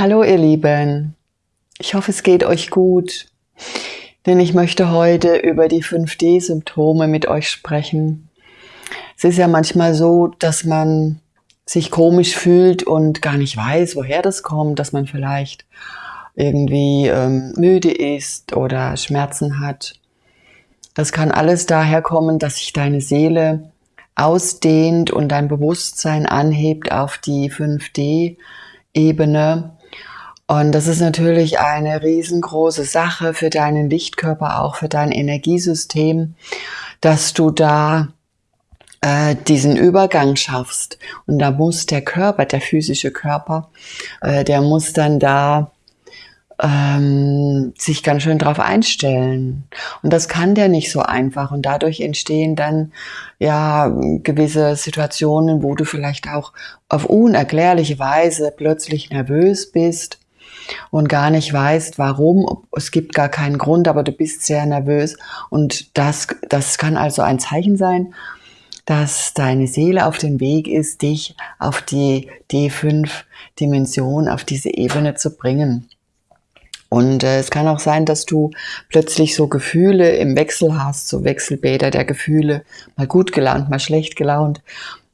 Hallo ihr Lieben, ich hoffe es geht euch gut, denn ich möchte heute über die 5D-Symptome mit euch sprechen. Es ist ja manchmal so, dass man sich komisch fühlt und gar nicht weiß, woher das kommt, dass man vielleicht irgendwie ähm, müde ist oder Schmerzen hat. Das kann alles daher kommen, dass sich deine Seele ausdehnt und dein Bewusstsein anhebt auf die 5D-Ebene und das ist natürlich eine riesengroße Sache für deinen Lichtkörper, auch für dein Energiesystem, dass du da äh, diesen Übergang schaffst. Und da muss der Körper, der physische Körper, äh, der muss dann da ähm, sich ganz schön drauf einstellen. Und das kann der nicht so einfach. Und dadurch entstehen dann ja gewisse Situationen, wo du vielleicht auch auf unerklärliche Weise plötzlich nervös bist und gar nicht weißt, warum. Es gibt gar keinen Grund, aber du bist sehr nervös. Und das, das kann also ein Zeichen sein, dass deine Seele auf dem Weg ist, dich auf die D5-Dimension, auf diese Ebene zu bringen. Und äh, es kann auch sein, dass du plötzlich so Gefühle im Wechsel hast, so Wechselbäder der Gefühle, mal gut gelaunt, mal schlecht gelaunt,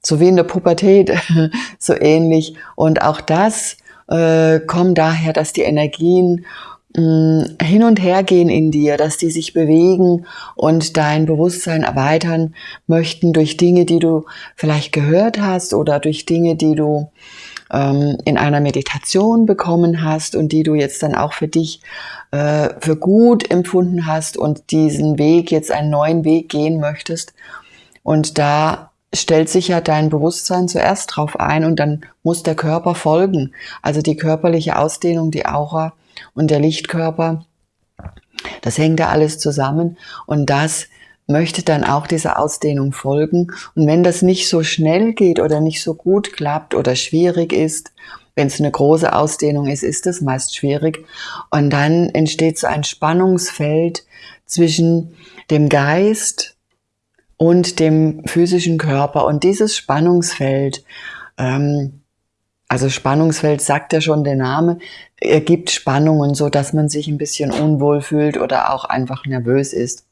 so wie in der Pubertät, so ähnlich. Und auch das äh, kommen daher, dass die Energien mh, mm, hin und her gehen in dir, dass die sich bewegen und dein Bewusstsein erweitern möchten durch Dinge, die du vielleicht gehört hast oder durch Dinge, die du ähm, in einer Meditation bekommen hast und die du jetzt dann auch für dich äh, für gut empfunden hast und diesen Weg jetzt einen neuen Weg gehen möchtest. Und da stellt sich ja dein Bewusstsein zuerst drauf ein und dann muss der Körper folgen. Also die körperliche Ausdehnung, die Aura und der Lichtkörper, das hängt ja alles zusammen und das möchte dann auch dieser Ausdehnung folgen. Und wenn das nicht so schnell geht oder nicht so gut klappt oder schwierig ist, wenn es eine große Ausdehnung ist, ist es meist schwierig. Und dann entsteht so ein Spannungsfeld zwischen dem Geist, und dem physischen Körper. Und dieses Spannungsfeld, ähm, also Spannungsfeld sagt ja schon der Name, ergibt Spannungen, so dass man sich ein bisschen unwohl fühlt oder auch einfach nervös ist.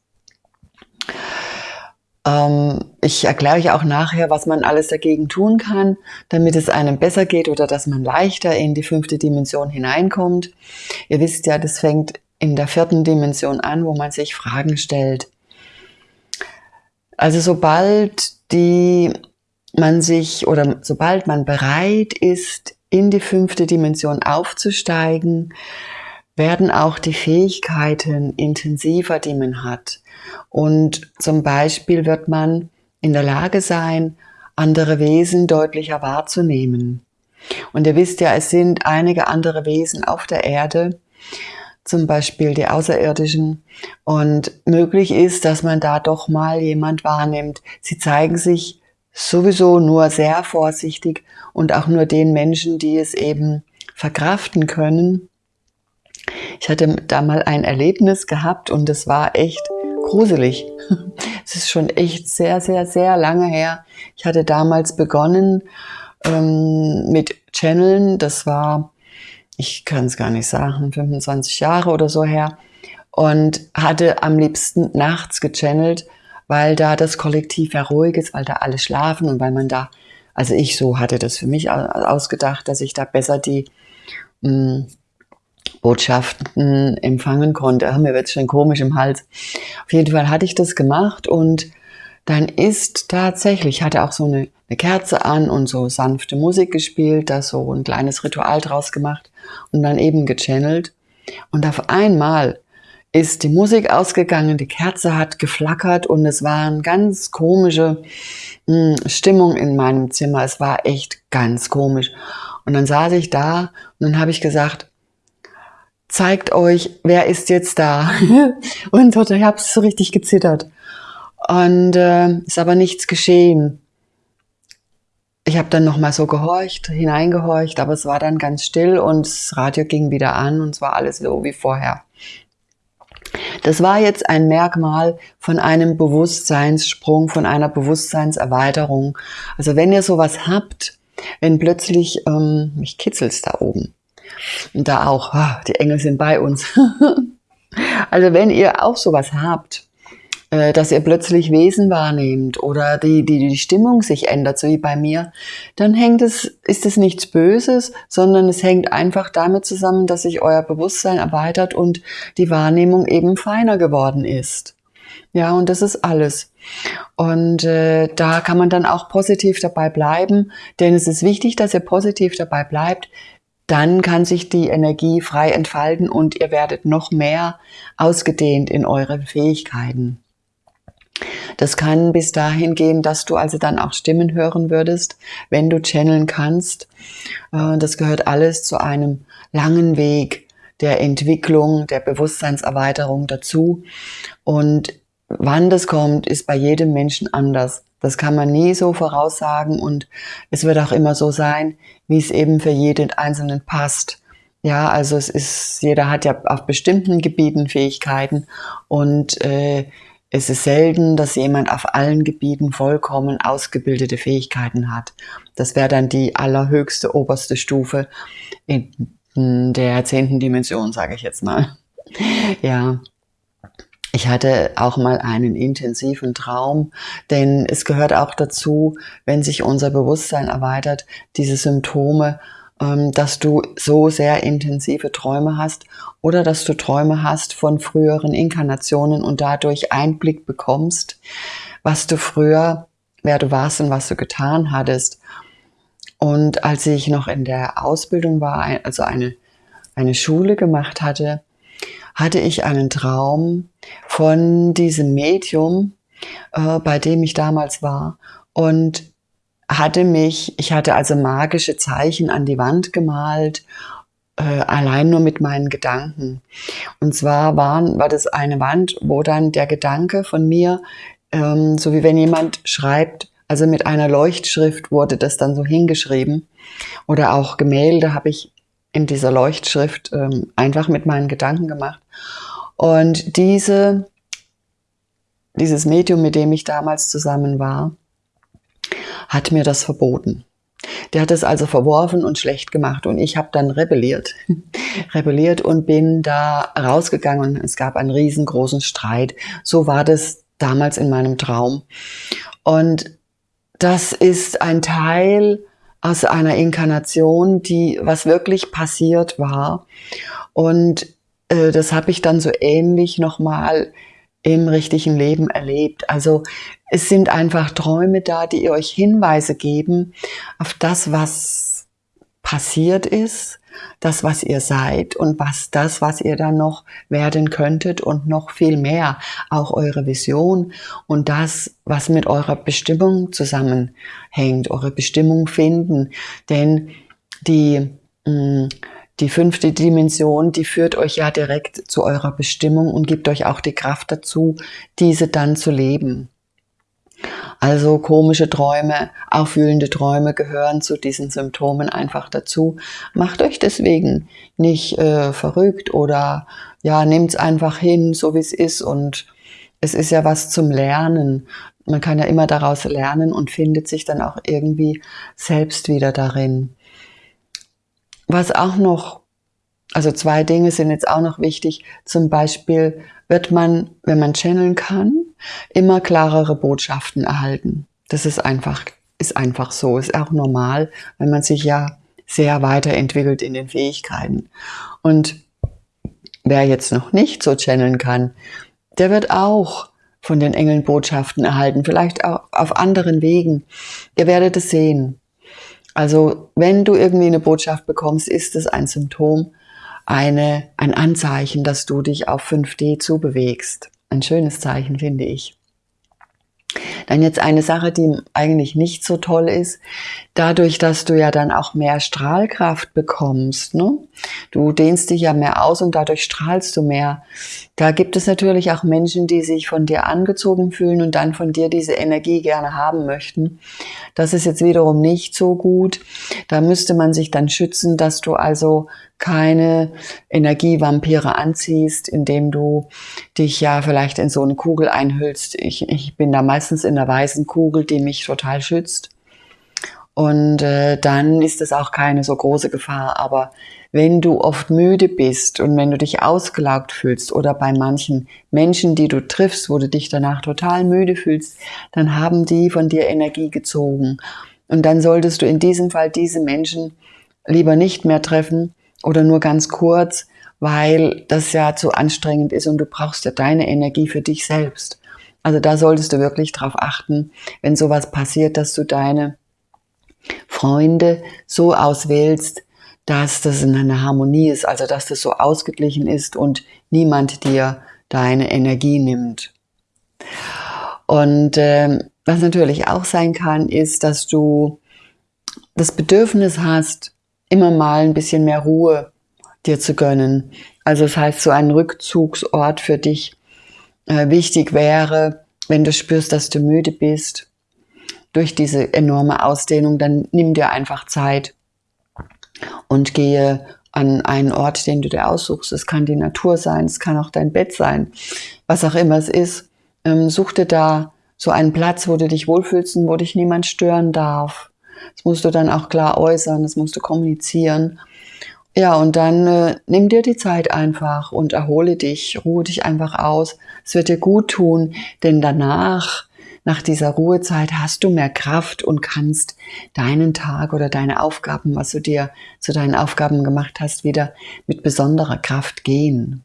Ähm, ich erkläre euch auch nachher, was man alles dagegen tun kann, damit es einem besser geht oder dass man leichter in die fünfte Dimension hineinkommt. Ihr wisst ja, das fängt in der vierten Dimension an, wo man sich Fragen stellt. Also sobald die man sich oder sobald man bereit ist, in die fünfte Dimension aufzusteigen, werden auch die Fähigkeiten intensiver, die man hat. Und zum Beispiel wird man in der Lage sein, andere Wesen deutlicher wahrzunehmen. Und ihr wisst ja, es sind einige andere Wesen auf der Erde, zum Beispiel die Außerirdischen. Und möglich ist, dass man da doch mal jemand wahrnimmt. Sie zeigen sich sowieso nur sehr vorsichtig und auch nur den Menschen, die es eben verkraften können. Ich hatte da mal ein Erlebnis gehabt und es war echt gruselig. Es ist schon echt sehr, sehr, sehr lange her. Ich hatte damals begonnen ähm, mit Channeln. Das war ich kann es gar nicht sagen, 25 Jahre oder so her und hatte am liebsten nachts gechannelt, weil da das Kollektiv ja ruhig ist, weil da alle schlafen und weil man da, also ich so hatte das für mich ausgedacht, dass ich da besser die mh, hm, Botschaften empfangen konnte. Mir wird schon komisch im Hals. Auf jeden Fall hatte ich das gemacht und dann ist tatsächlich, ich hatte auch so eine, eine Kerze an und so sanfte Musik gespielt, da so ein kleines Ritual draus gemacht und dann eben gechannelt. Und auf einmal ist die Musik ausgegangen, die Kerze hat geflackert und es war eine ganz komische mh, hm, Stimmung in meinem Zimmer. Es war echt ganz komisch. Und dann saß ich da und dann habe ich gesagt, zeigt euch, wer ist jetzt da? und ich habe so richtig gezittert. Und äh, ist aber nichts geschehen ich habe dann noch mal so gehorcht, hineingehorcht, aber es war dann ganz still und das Radio ging wieder an und es war alles so wie vorher. Das war jetzt ein Merkmal von einem Bewusstseinssprung, von einer Bewusstseinserweiterung. Also wenn ihr sowas habt, wenn plötzlich, ähm, mich kitzelt's da oben, Und da auch, ah, die Engel sind bei uns. also wenn ihr auch sowas habt, dass ihr plötzlich Wesen wahrnehmt oder die, die, die Stimmung sich ändert, so wie bei mir, dann hängt es, ist es nichts Böses, sondern es hängt einfach damit zusammen, dass sich euer Bewusstsein erweitert und die Wahrnehmung eben feiner geworden ist. Ja, und das ist alles. Und äh, da kann man dann auch positiv dabei bleiben, denn es ist wichtig, dass ihr positiv dabei bleibt. Dann kann sich die Energie frei entfalten und ihr werdet noch mehr ausgedehnt in eure Fähigkeiten. Das kann bis dahin gehen, dass du also dann auch Stimmen hören würdest, wenn du channeln kannst. Äh, das gehört alles zu einem langen Weg der Entwicklung, der Bewusstseinserweiterung dazu. Und wann das kommt, ist bei jedem Menschen anders. Das kann man nie so voraussagen und es wird auch immer so sein, wie es eben für jeden Einzelnen passt. Ja, also es ist, jeder hat ja auf bestimmten Gebieten Fähigkeiten und äh, es ist selten, dass jemand auf allen Gebieten vollkommen ausgebildete Fähigkeiten hat. Das wäre dann die allerhöchste oberste Stufe in der zehnten Dimension, sage ich jetzt mal. Ja, ich hatte auch mal einen intensiven Traum, denn es gehört auch dazu, wenn sich unser Bewusstsein erweitert, diese Symptome ähm, dass du so sehr intensive Träume hast oder dass du Träume hast von früheren Inkarnationen und dadurch Einblick bekommst, was du früher, wer du warst und was du getan hattest. Und als ich noch in der Ausbildung war, also eine, eine Schule gemacht hatte, hatte ich einen Traum von diesem Medium, äh, bei dem ich damals war. Und hatte mich, ich hatte also magische Zeichen an die Wand gemalt, äh, allein nur mit meinen Gedanken. Und zwar waren, war das eine Wand, wo dann der Gedanke von mir, ähm, so wie wenn jemand schreibt, also mit einer Leuchtschrift wurde das dann so hingeschrieben. Oder auch Gemälde habe ich in dieser Leuchtschrift ähm, einfach mit meinen Gedanken gemacht. Und diese, dieses Medium, mit dem ich damals zusammen war, hat mir das verboten. Der hat es also verworfen und schlecht gemacht und ich habe dann rebelliert. rebelliert und bin da rausgegangen. Es gab einen riesengroßen Streit. So war das damals in meinem Traum. Und das ist ein Teil aus einer Inkarnation, die was wirklich passiert war. Und äh, das habe ich dann so ähnlich nochmal im richtigen Leben erlebt. Also es sind einfach Träume da, die euch Hinweise geben auf das, was passiert ist, das, was ihr seid und was das, was ihr dann noch werden könntet und noch viel mehr, auch eure Vision und das, was mit eurer Bestimmung zusammenhängt, eure Bestimmung finden. Denn die mm, die fünfte Dimension, die führt euch ja direkt zu eurer Bestimmung und gibt euch auch die Kraft dazu, diese dann zu leben. Also komische Träume, aufwühlende Träume gehören zu diesen Symptomen einfach dazu. Macht euch deswegen nicht äh, verrückt oder ja, nehmt es einfach hin, so wie es ist und es ist ja was zum Lernen. Man kann ja immer daraus lernen und findet sich dann auch irgendwie selbst wieder darin. Was auch noch, also zwei Dinge sind jetzt auch noch wichtig. Zum Beispiel wird man, wenn man channeln kann, immer klarere Botschaften erhalten. Das ist einfach, ist einfach so, ist auch normal, wenn man sich ja sehr weiterentwickelt in den Fähigkeiten. Und wer jetzt noch nicht so channeln kann, der wird auch von den Engeln Botschaften erhalten, vielleicht auch auf anderen Wegen. Ihr werdet es sehen. Also wenn du irgendwie eine Botschaft bekommst, ist es ein Symptom, eine, ein Anzeichen, dass du dich auf 5D zubewegst. Ein schönes Zeichen, finde ich. Dann jetzt eine Sache, die eigentlich nicht so toll ist, dadurch, dass du ja dann auch mehr Strahlkraft bekommst. Ne? Du dehnst dich ja mehr aus und dadurch strahlst du mehr. Da gibt es natürlich auch Menschen, die sich von dir angezogen fühlen und dann von dir diese Energie gerne haben möchten. Das ist jetzt wiederum nicht so gut. Da müsste man sich dann schützen, dass du also keine Energievampire anziehst, indem du dich ja vielleicht in so eine Kugel einhüllst. Ich, ich bin da meistens in einer weißen Kugel, die mich total schützt. Und äh, dann ist es auch keine so große Gefahr. Aber wenn du oft müde bist und wenn du dich ausgelaugt fühlst oder bei manchen Menschen, die du triffst, wo du dich danach total müde fühlst, dann haben die von dir Energie gezogen. Und dann solltest du in diesem Fall diese Menschen lieber nicht mehr treffen oder nur ganz kurz, weil das ja zu anstrengend ist und du brauchst ja deine Energie für dich selbst. Also da solltest du wirklich drauf achten, wenn sowas passiert, dass du deine Freunde so auswählst, dass das in einer Harmonie ist, also dass das so ausgeglichen ist und niemand dir deine Energie nimmt. Und äh, was natürlich auch sein kann, ist, dass du das Bedürfnis hast, immer mal ein bisschen mehr Ruhe dir zu gönnen. Also das heißt, so ein Rückzugsort für dich äh, wichtig wäre, wenn du spürst, dass du müde bist durch diese enorme Ausdehnung, dann nimm dir einfach Zeit und gehe an einen Ort, den du dir aussuchst. Es kann die Natur sein, es kann auch dein Bett sein, was auch immer es ist. Ähm, such dir da so einen Platz, wo du dich wohlfühlst und wo dich niemand stören darf. Das musst du dann auch klar äußern, das musst du kommunizieren. Ja, und dann äh, nimm dir die Zeit einfach und erhole dich, ruhe dich einfach aus. Es wird dir gut tun, denn danach, nach dieser Ruhezeit, hast du mehr Kraft und kannst deinen Tag oder deine Aufgaben, was du dir zu deinen Aufgaben gemacht hast, wieder mit besonderer Kraft gehen.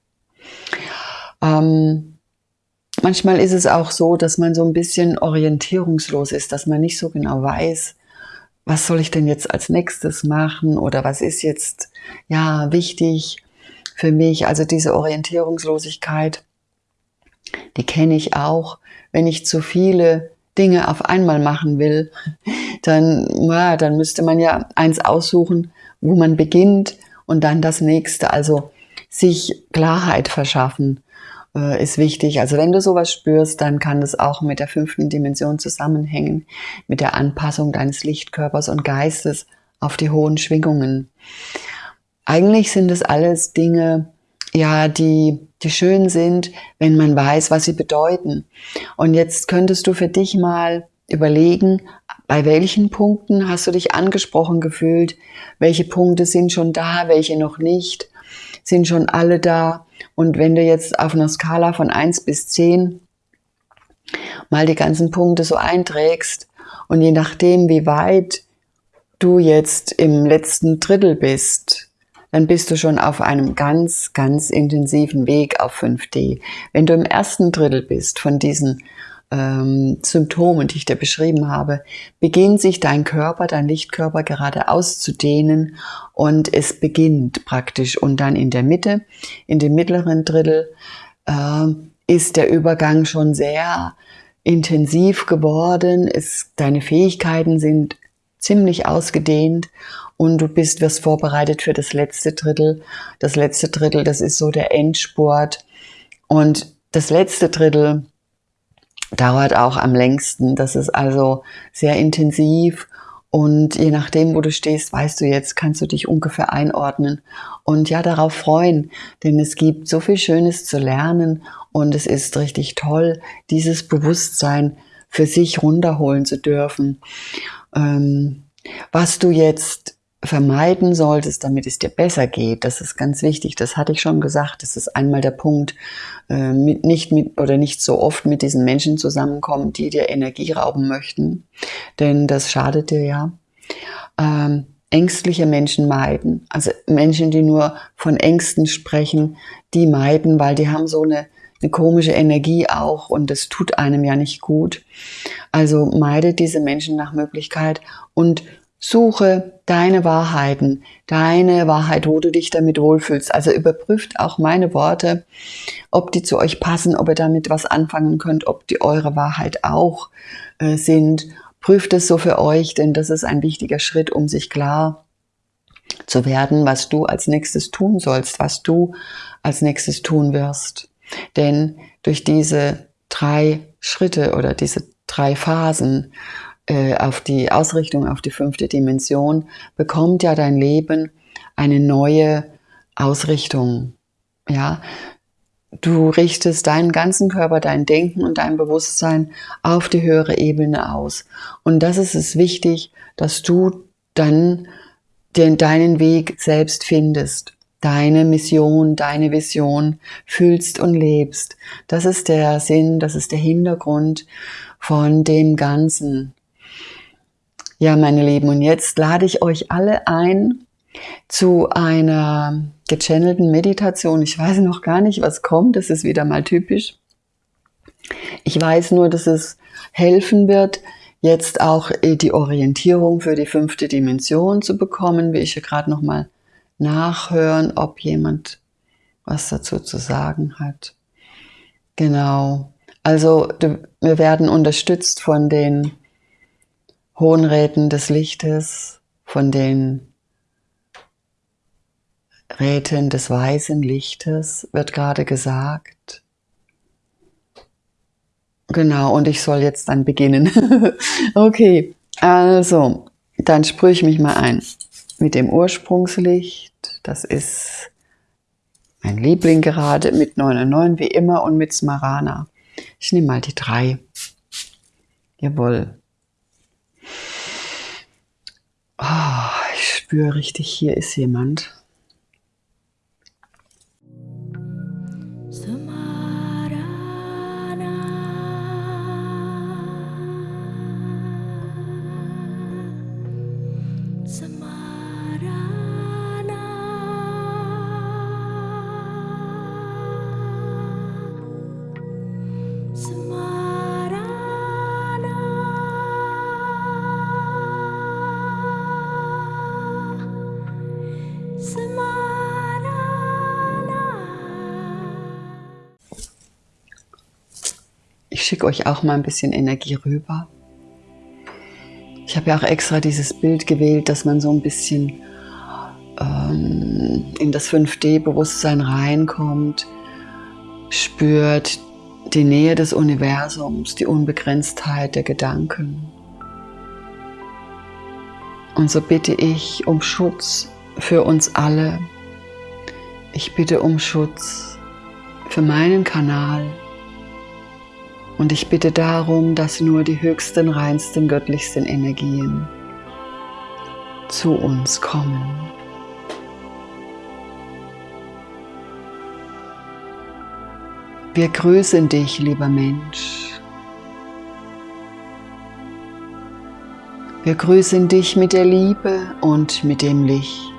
Ähm, manchmal ist es auch so, dass man so ein bisschen orientierungslos ist, dass man nicht so genau weiß, was soll ich denn jetzt als nächstes machen oder was ist jetzt ja wichtig für mich. Also diese Orientierungslosigkeit, die kenne ich auch. Wenn ich zu viele Dinge auf einmal machen will, dann, ja, dann müsste man ja eins aussuchen, wo man beginnt und dann das nächste. Also sich Klarheit verschaffen äh, ist wichtig. Also wenn du sowas spürst, dann kann das auch mit der fünften Dimension zusammenhängen, mit der Anpassung deines Lichtkörpers und Geistes auf die hohen Schwingungen. Eigentlich sind es alles Dinge, ja, die, die schön sind, wenn man weiß, was sie bedeuten. Und jetzt könntest du für dich mal überlegen, bei welchen Punkten hast du dich angesprochen gefühlt? Welche Punkte sind schon da, welche noch nicht? Sind schon alle da? Und wenn du jetzt auf einer Skala von 1 bis 10 mal die ganzen Punkte so einträgst und je nachdem, wie weit du jetzt im letzten Drittel bist, dann bist du schon auf einem ganz, ganz intensiven Weg auf 5D. Wenn du im ersten Drittel bist von diesen ähm, Symptomen, die ich dir beschrieben habe, beginnt sich dein Körper, dein Lichtkörper gerade auszudehnen und es beginnt praktisch. Und dann in der Mitte, in dem mittleren Drittel, äh, ist der Übergang schon sehr intensiv geworden. Es, deine Fähigkeiten sind ziemlich ausgedehnt und du bist, wirst vorbereitet für das letzte Drittel. Das letzte Drittel, das ist so der Endsport. Und das letzte Drittel, dauert auch am längsten. Das ist also sehr intensiv und je nachdem, wo du stehst, weißt du jetzt, kannst du dich ungefähr einordnen und ja, darauf freuen, denn es gibt so viel Schönes zu lernen und es ist richtig toll, dieses Bewusstsein für sich runterholen zu dürfen. Ähm, was du jetzt vermeiden solltest, damit es dir besser geht. Das ist ganz wichtig. Das hatte ich schon gesagt. Das ist einmal der Punkt, äh, mit, nicht mit oder nicht so oft mit diesen Menschen zusammenkommen, die dir Energie rauben möchten, denn das schadet dir ja. Ähm, ängstliche Menschen meiden, also Menschen, die nur von Ängsten sprechen, die meiden, weil die haben so eine, eine komische Energie auch und das tut einem ja nicht gut. Also meide diese Menschen nach Möglichkeit und Suche deine Wahrheiten, deine Wahrheit, wo du dich damit wohlfühlst. Also überprüft auch meine Worte, ob die zu euch passen, ob ihr damit was anfangen könnt, ob die eure Wahrheit auch äh, sind. Prüft es so für euch, denn das ist ein wichtiger Schritt, um sich klar zu werden, was du als nächstes tun sollst, was du als nächstes tun wirst. Denn durch diese drei Schritte oder diese drei Phasen äh, auf die Ausrichtung auf die fünfte Dimension, bekommt ja dein Leben eine neue Ausrichtung. Ja, du richtest deinen ganzen Körper, dein Denken und dein Bewusstsein auf die höhere Ebene aus. Und das ist es wichtig, dass du dann den, deinen Weg selbst findest, deine Mission, deine Vision fühlst und lebst. Das ist der Sinn, das ist der Hintergrund von dem Ganzen. Ja, meine Lieben, und jetzt lade ich euch alle ein zu einer gechannelten Meditation. Ich weiß noch gar nicht, was kommt. Das ist wieder mal typisch. Ich weiß nur, dass es helfen wird, jetzt auch äh, die Orientierung für die fünfte Dimension zu bekommen. Will ich hier gerade noch mal nachhören, ob jemand was dazu zu sagen hat. Genau. Also wir werden unterstützt von den Hohen Räten des Lichtes, von den Räten des weißen Lichtes, wird gerade gesagt. Genau, und ich soll jetzt dann beginnen. okay, also, dann sprühe ich mich mal ein mit dem Ursprungslicht. Das ist mein Liebling gerade mit 909 wie immer und mit Smarana. Ich nehme mal die drei. Jawohl. Oh, ich spüre richtig, hier ist jemand. Schicke euch auch mal ein bisschen Energie rüber. Ich habe ja auch extra dieses Bild gewählt, dass man so ein bisschen ähm, in das 5D-Bewusstsein reinkommt, spürt die Nähe des Universums, die Unbegrenztheit der Gedanken. Und so bitte ich um Schutz für uns alle. Ich bitte um Schutz für meinen Kanal, und ich bitte darum, dass nur die höchsten, reinsten, göttlichsten Energien zu uns kommen. Wir grüßen dich, lieber Mensch. Wir grüßen dich mit der Liebe und mit dem Licht.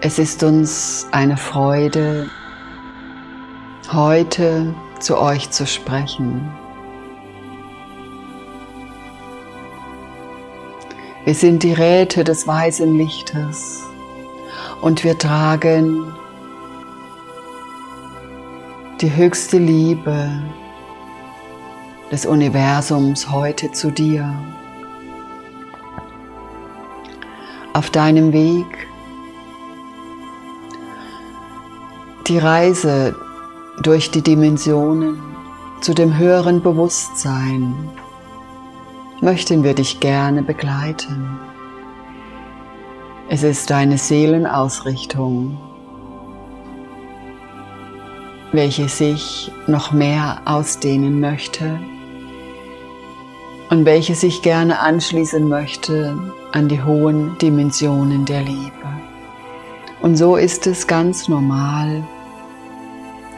Es ist uns eine Freude, heute zu euch zu sprechen. Wir sind die Räte des weißen Lichtes und wir tragen die höchste Liebe des Universums heute zu dir. Auf deinem Weg die Reise durch die Dimensionen zu dem höheren Bewusstsein möchten wir dich gerne begleiten. Es ist deine Seelenausrichtung, welche sich noch mehr ausdehnen möchte und welche sich gerne anschließen möchte an die hohen Dimensionen der Liebe. Und so ist es ganz normal,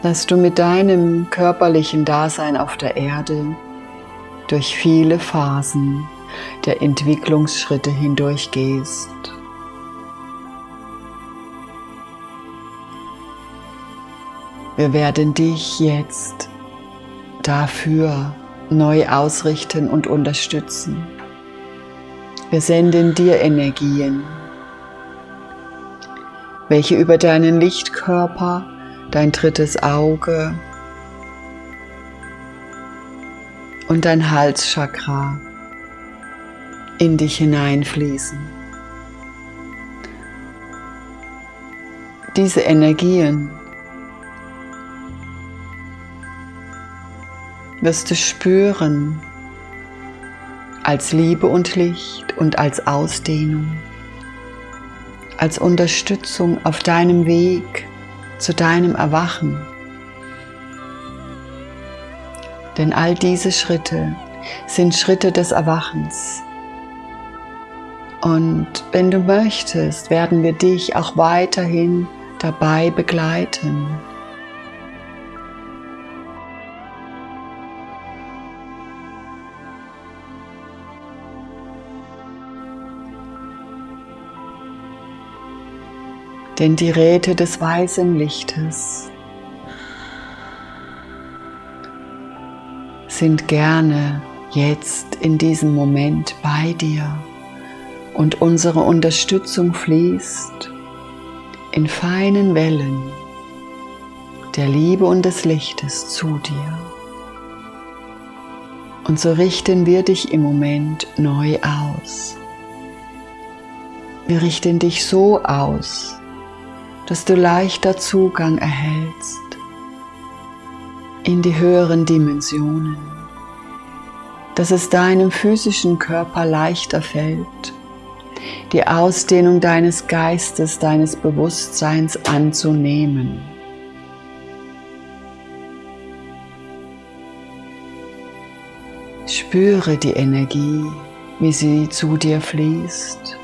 dass du mit deinem körperlichen Dasein auf der Erde durch viele Phasen der Entwicklungsschritte hindurchgehst. Wir werden dich jetzt dafür neu ausrichten und unterstützen. Wir senden dir Energien, welche über deinen Lichtkörper dein drittes Auge und dein Halschakra in dich hineinfließen. Diese Energien wirst du spüren als Liebe und Licht und als Ausdehnung als Unterstützung auf deinem Weg zu deinem Erwachen. Denn all diese Schritte sind Schritte des Erwachens. Und wenn du möchtest, werden wir dich auch weiterhin dabei begleiten. Denn die Räte des weißen Lichtes sind gerne jetzt in diesem Moment bei dir und unsere Unterstützung fließt in feinen Wellen der Liebe und des Lichtes zu dir. Und so richten wir dich im Moment neu aus. Wir richten dich so aus, dass du leichter Zugang erhältst in die höheren Dimensionen, dass es deinem physischen Körper leichter fällt, die Ausdehnung deines Geistes, deines Bewusstseins anzunehmen. Spüre die Energie, wie sie zu dir fließt.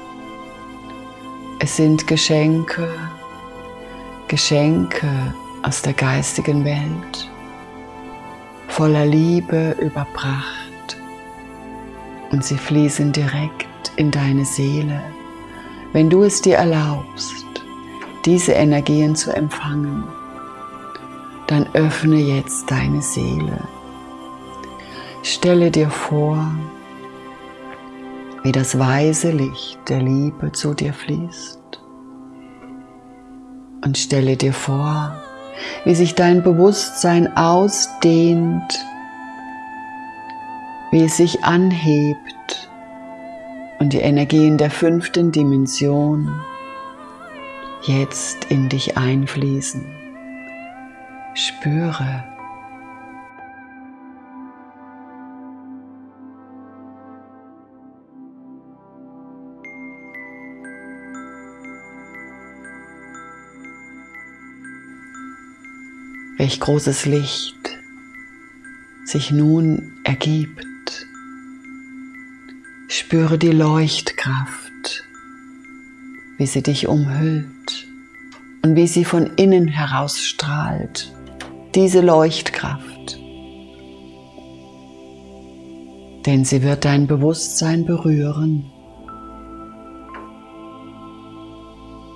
Es sind Geschenke, Geschenke aus der geistigen Welt, voller Liebe überbracht und sie fließen direkt in deine Seele, wenn du es dir erlaubst, diese Energien zu empfangen, dann öffne jetzt deine Seele. Stelle dir vor, wie das weise Licht der Liebe zu dir fließt und stelle dir vor, wie sich dein Bewusstsein ausdehnt, wie es sich anhebt und die Energien der fünften Dimension jetzt in dich einfließen. Spüre, welch großes Licht sich nun ergibt. Spüre die Leuchtkraft, wie sie dich umhüllt und wie sie von innen heraus strahlt. Diese Leuchtkraft. Denn sie wird dein Bewusstsein berühren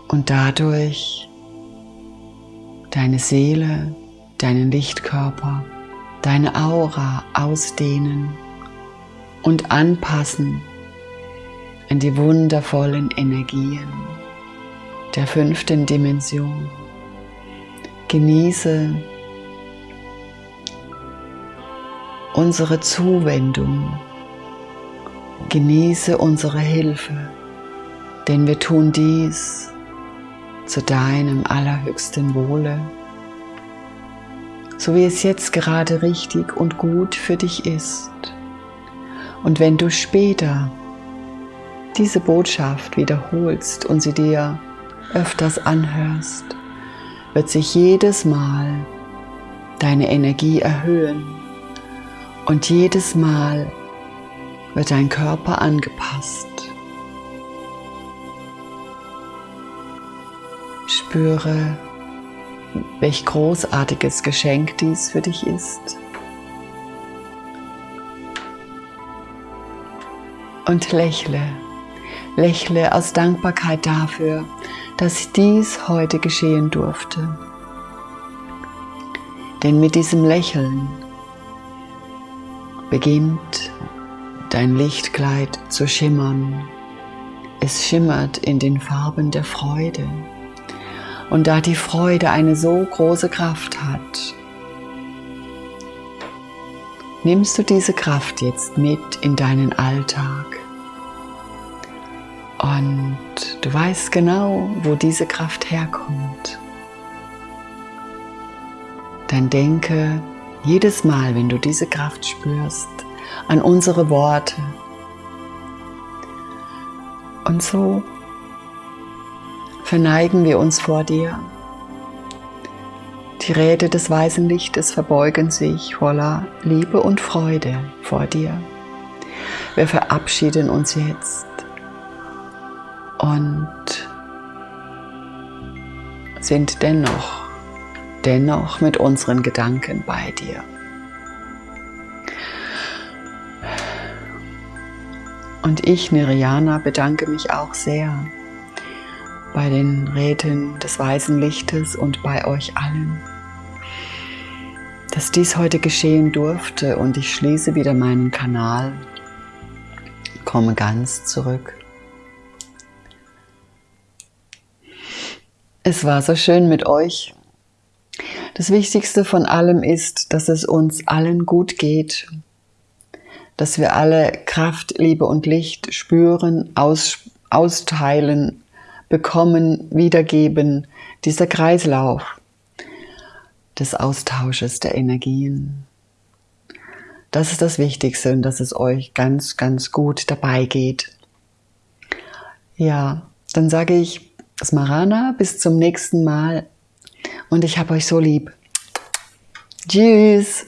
und dadurch deine Seele deinen Lichtkörper, deine Aura ausdehnen und anpassen an die wundervollen Energien der fünften Dimension. Genieße unsere Zuwendung, genieße unsere Hilfe, denn wir tun dies zu deinem allerhöchsten Wohle so wie es jetzt gerade richtig und gut für dich ist. Und wenn du später diese Botschaft wiederholst und sie dir öfters anhörst, wird sich jedes Mal deine Energie erhöhen und jedes Mal wird dein Körper angepasst. Spüre welch großartiges Geschenk dies für dich ist. Und lächle, lächle aus Dankbarkeit dafür, dass dies heute geschehen durfte. Denn mit diesem Lächeln beginnt dein Lichtkleid zu schimmern. Es schimmert in den Farben der Freude. Und da die Freude eine so große Kraft hat, nimmst du diese Kraft jetzt mit in deinen Alltag. Und du weißt genau, wo diese Kraft herkommt. Dann denke jedes Mal, wenn du diese Kraft spürst, an unsere Worte. Und so verneigen wir uns vor dir. Die Räte des weißen Lichtes verbeugen sich voller Liebe und Freude vor dir. Wir verabschieden uns jetzt und sind dennoch, dennoch mit unseren Gedanken bei dir. Und ich, Niriana, bedanke mich auch sehr bei den Räten des weißen Lichtes und bei euch allen, dass dies heute geschehen durfte und ich schließe wieder meinen Kanal, komme ganz zurück. Es war so schön mit euch. Das Wichtigste von allem ist, dass es uns allen gut geht, dass wir alle Kraft, Liebe und Licht spüren, aus, austeilen, bekommen, wiedergeben, dieser Kreislauf des Austausches der Energien. Das ist das Wichtigste und dass es euch ganz, ganz gut dabei geht. Ja, dann sage ich Smarana, bis zum nächsten Mal und ich habe euch so lieb. Tschüss!